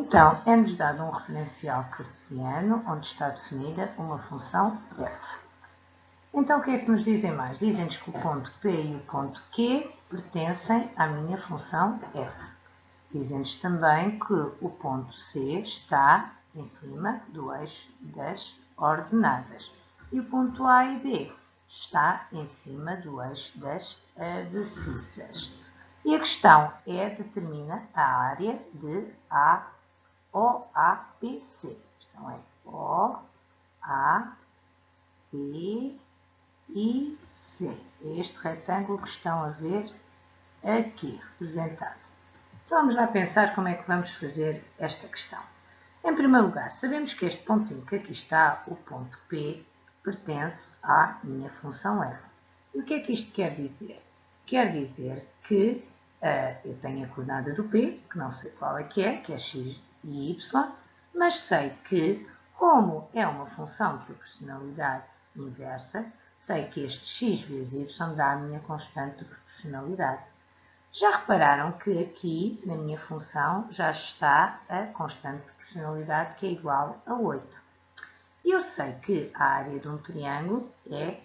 Então, é-nos dado um referencial cartesiano onde está definida uma função f. Então, o que é que nos dizem mais? Dizem-nos que o ponto P e o ponto Q pertencem à minha função f. Dizem-nos também que o ponto C está em cima do eixo das ordenadas. E o ponto A e B está em cima do eixo das abscissas. E a questão é determina a área de A, OAPC. Então é O, A, B e C. Este retângulo que estão a ver aqui representado. Então vamos lá pensar como é que vamos fazer esta questão. Em primeiro lugar, sabemos que este pontinho que aqui está, o ponto P, pertence à minha função f. E o que é que isto quer dizer? Quer dizer que uh, eu tenho a coordenada do P, que não sei qual é que é, que é x e y, mas sei que, como é uma função de proporcionalidade inversa, sei que este x vezes y dá a minha constante de proporcionalidade. Já repararam que aqui, na minha função, já está a constante de proporcionalidade, que é igual a 8. E eu sei que a área de um triângulo é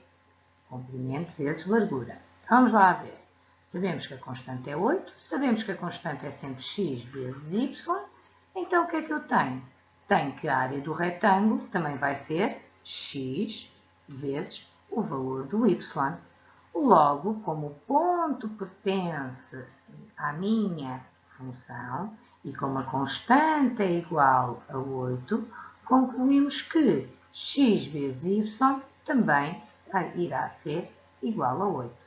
comprimento vezes largura. Vamos lá ver. Sabemos que a constante é 8, sabemos que a constante é sempre x vezes y, então o que é que eu tenho? Tenho que a área do retângulo também vai ser x vezes o valor do y. Logo, como o ponto pertence à minha função e como a constante é igual a 8, concluímos que x vezes y também irá ser igual a 8.